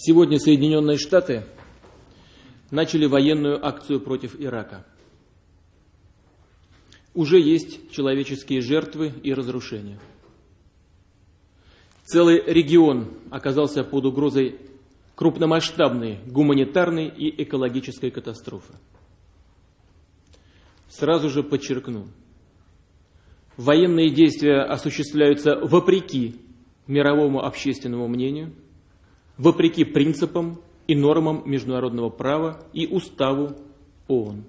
Сегодня Соединенные Штаты начали военную акцию против Ирака. Уже есть человеческие жертвы и разрушения. Целый регион оказался под угрозой крупномасштабной гуманитарной и экологической катастрофы. Сразу же подчеркну, военные действия осуществляются вопреки мировому общественному мнению – вопреки принципам и нормам международного права и уставу ООН.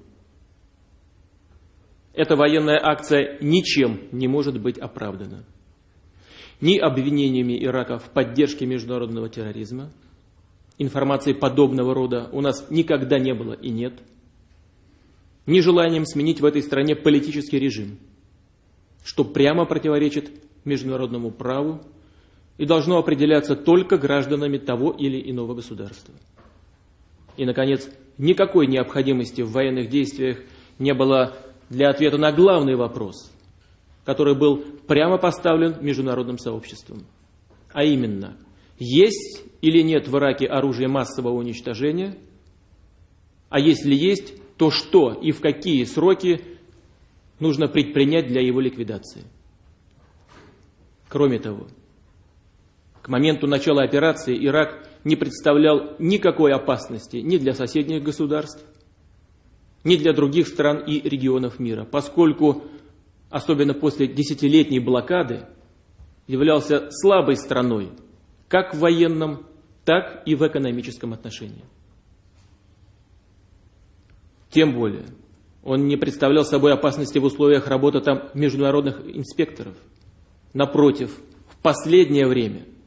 Эта военная акция ничем не может быть оправдана. Ни обвинениями Ирака в поддержке международного терроризма, информации подобного рода у нас никогда не было и нет, ни желанием сменить в этой стране политический режим, что прямо противоречит международному праву и должно определяться только гражданами того или иного государства. И, наконец, никакой необходимости в военных действиях не было для ответа на главный вопрос, который был прямо поставлен международным сообществом. А именно, есть или нет в Ираке оружие массового уничтожения, а если есть, то что и в какие сроки нужно предпринять для его ликвидации. Кроме того, моменту начала операции Ирак не представлял никакой опасности ни для соседних государств, ни для других стран и регионов мира, поскольку, особенно после десятилетней блокады, являлся слабой страной как в военном, так и в экономическом отношении. Тем более, он не представлял собой опасности в условиях работы там международных инспекторов. Напротив, в последнее время –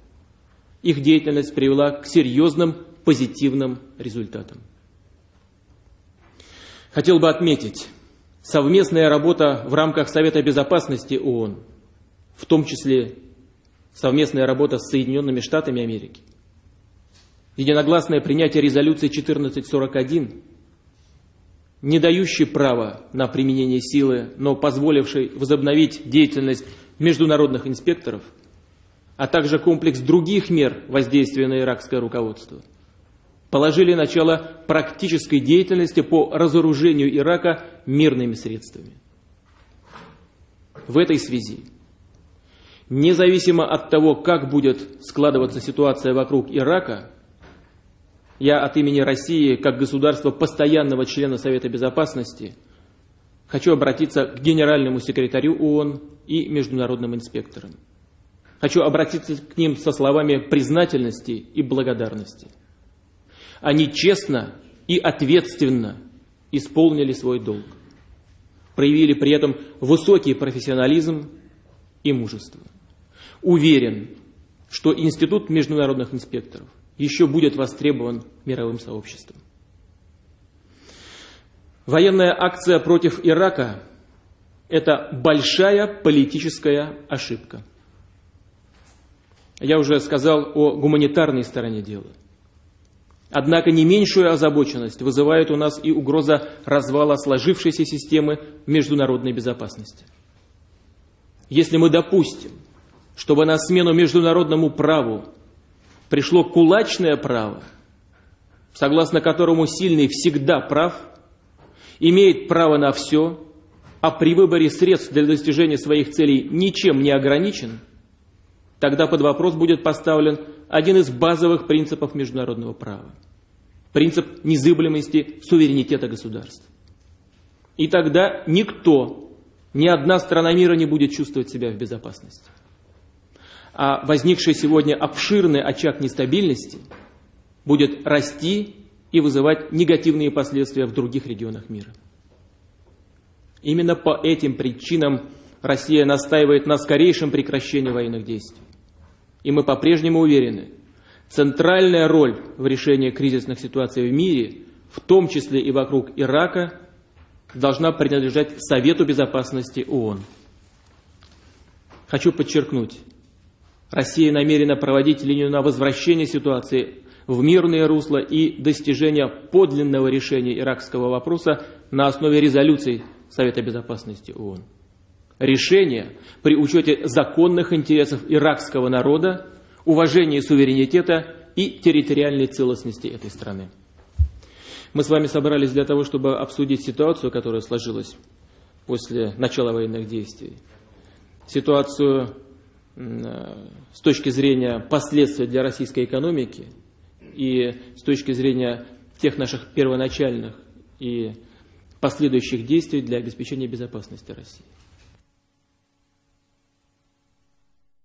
их деятельность привела к серьезным позитивным результатам. Хотел бы отметить, совместная работа в рамках Совета Безопасности ООН, в том числе совместная работа с Соединенными Штатами Америки, единогласное принятие резолюции 1441, не дающей права на применение силы, но позволившей возобновить деятельность международных инспекторов – а также комплекс других мер воздействия на иракское руководство, положили начало практической деятельности по разоружению Ирака мирными средствами. В этой связи, независимо от того, как будет складываться ситуация вокруг Ирака, я от имени России, как государства постоянного члена Совета Безопасности, хочу обратиться к генеральному секретарю ООН и международным инспекторам. Хочу обратиться к ним со словами признательности и благодарности. Они честно и ответственно исполнили свой долг, проявили при этом высокий профессионализм и мужество. Уверен, что Институт международных инспекторов еще будет востребован мировым сообществом. Военная акция против Ирака – это большая политическая ошибка – я уже сказал о гуманитарной стороне дела. Однако не меньшую озабоченность вызывает у нас и угроза развала сложившейся системы международной безопасности. Если мы допустим, чтобы на смену международному праву пришло кулачное право, согласно которому сильный всегда прав, имеет право на все, а при выборе средств для достижения своих целей ничем не ограничен – тогда под вопрос будет поставлен один из базовых принципов международного права. Принцип незыблемости суверенитета государств. И тогда никто, ни одна страна мира не будет чувствовать себя в безопасности. А возникший сегодня обширный очаг нестабильности будет расти и вызывать негативные последствия в других регионах мира. Именно по этим причинам Россия настаивает на скорейшем прекращении военных действий. И мы по-прежнему уверены, центральная роль в решении кризисных ситуаций в мире, в том числе и вокруг Ирака, должна принадлежать Совету Безопасности ООН. Хочу подчеркнуть, Россия намерена проводить линию на возвращение ситуации в мирное русло и достижение подлинного решения иракского вопроса на основе резолюций Совета Безопасности ООН решение при учете законных интересов иракского народа, уважения суверенитета и территориальной целостности этой страны. Мы с вами собрались для того, чтобы обсудить ситуацию, которая сложилась после начала военных действий. Ситуацию с точки зрения последствий для российской экономики и с точки зрения тех наших первоначальных и последующих действий для обеспечения безопасности России.